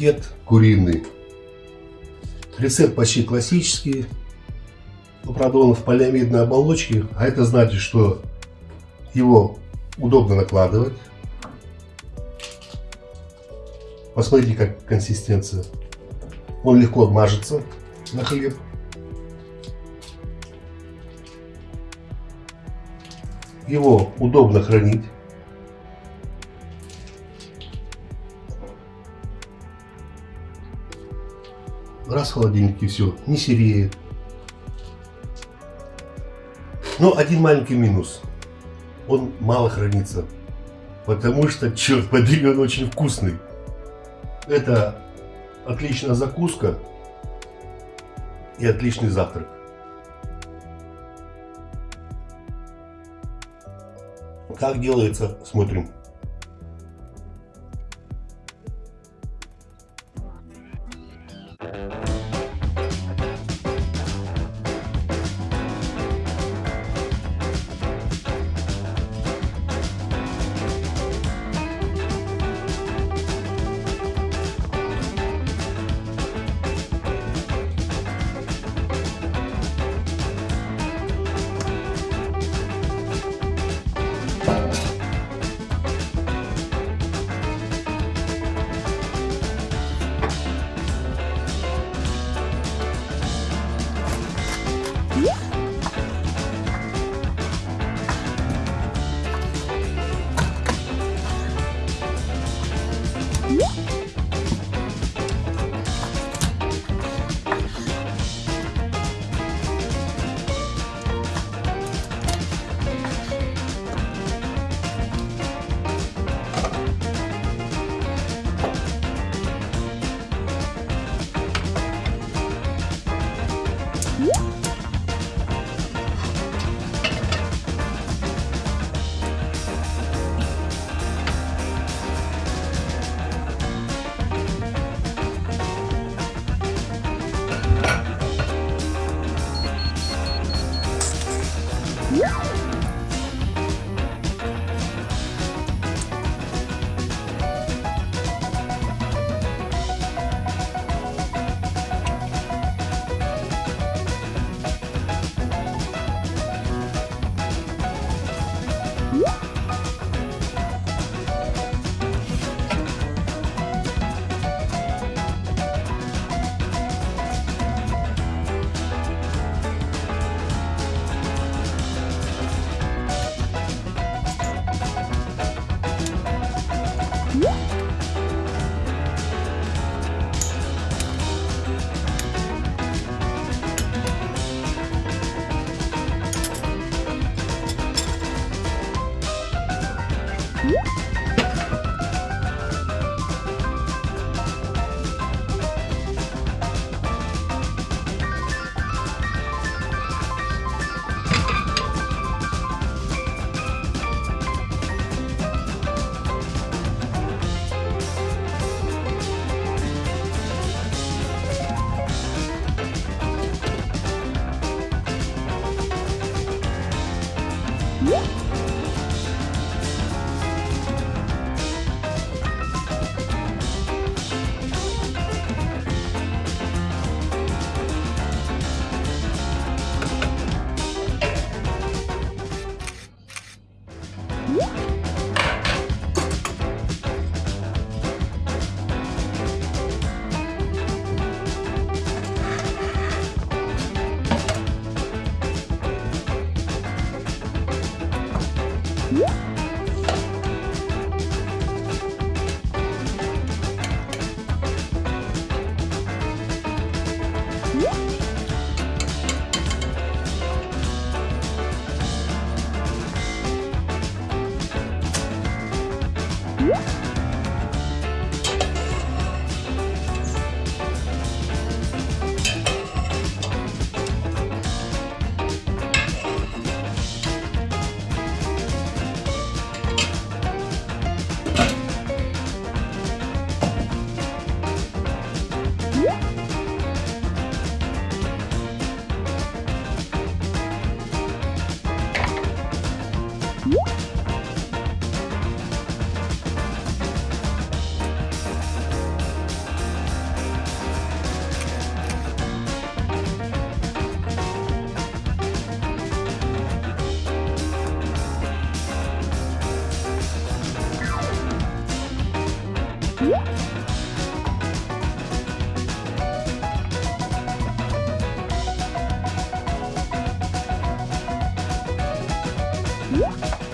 паштет куриный. Рецепт почти классический. Но, он в полиамидной оболочке. А это значит, что его удобно накладывать. Посмотрите, как консистенция. Он легко обмажется на хлеб. Его удобно хранить. Раз в холодильнике все, не сереет. Но один маленький минус. Он мало хранится. Потому что, черт подери, он очень вкусный. Это отличная закуска и отличный завтрак. Как делается, смотрим. Yeah. Música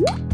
you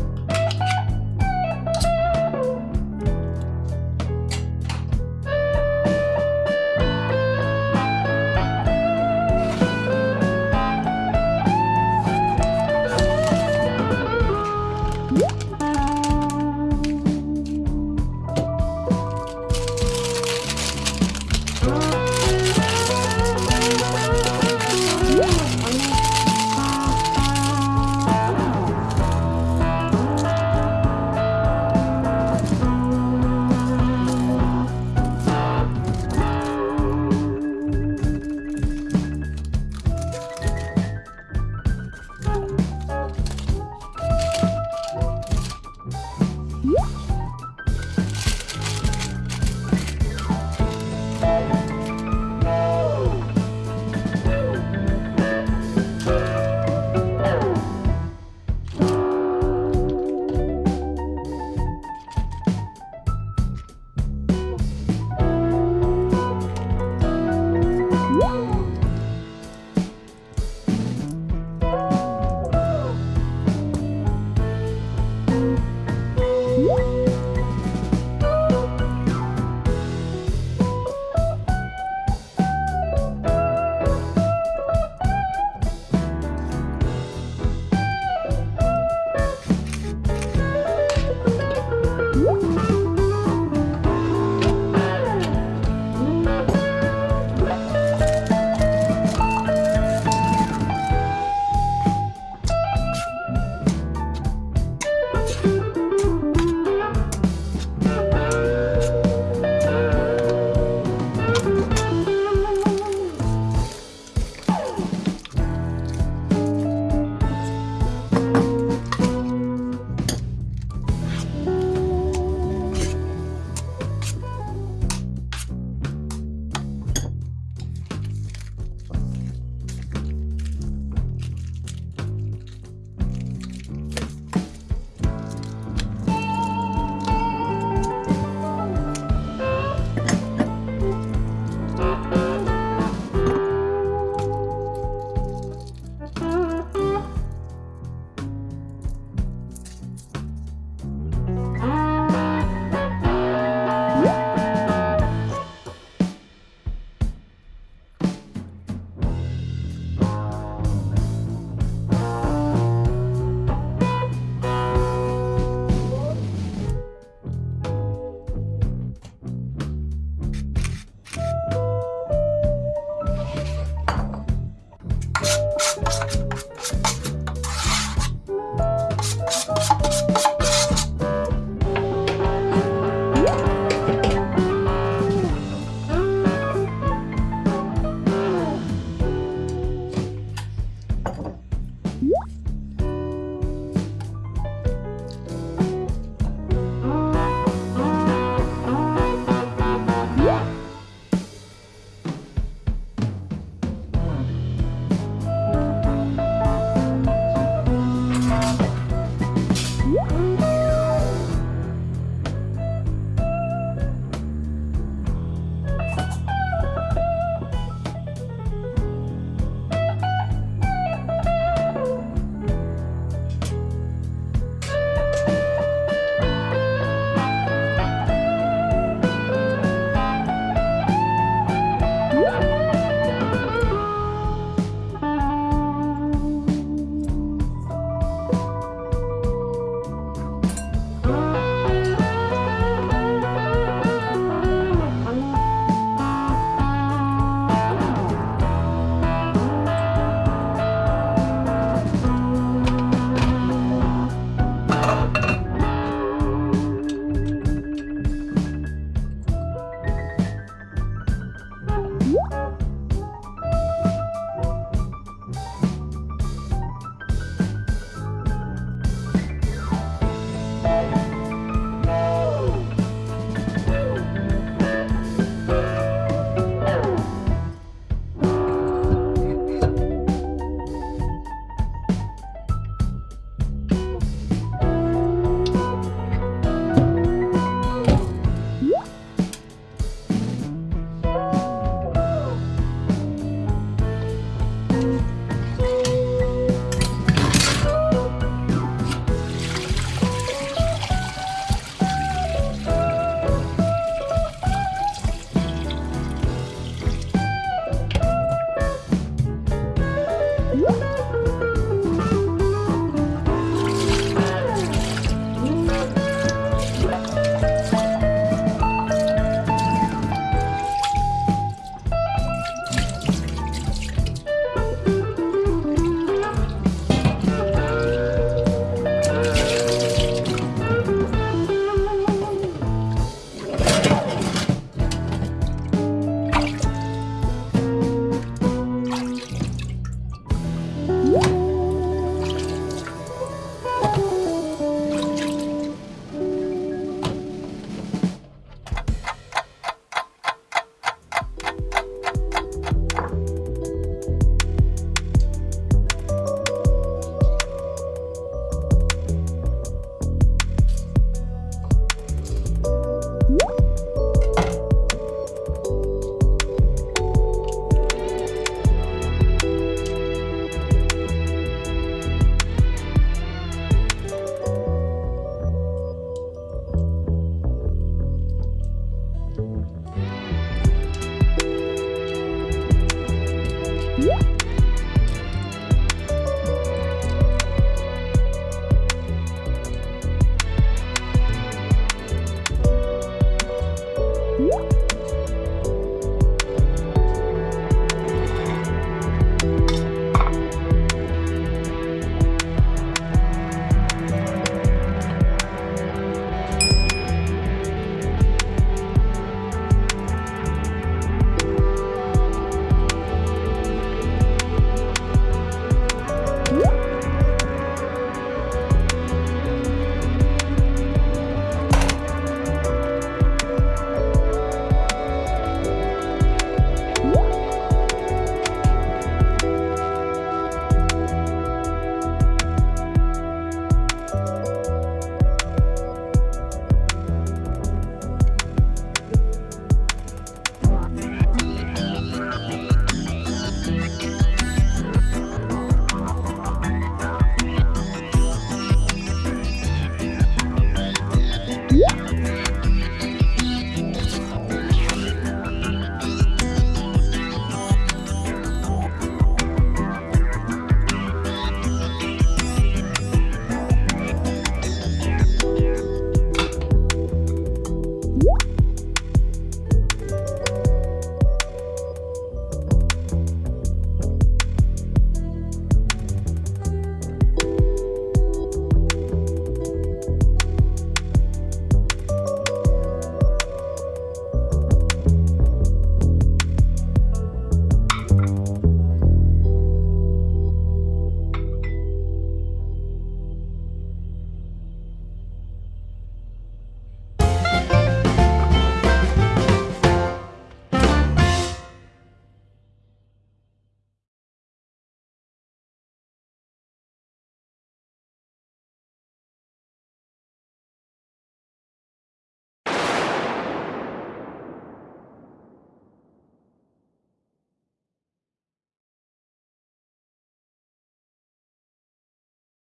you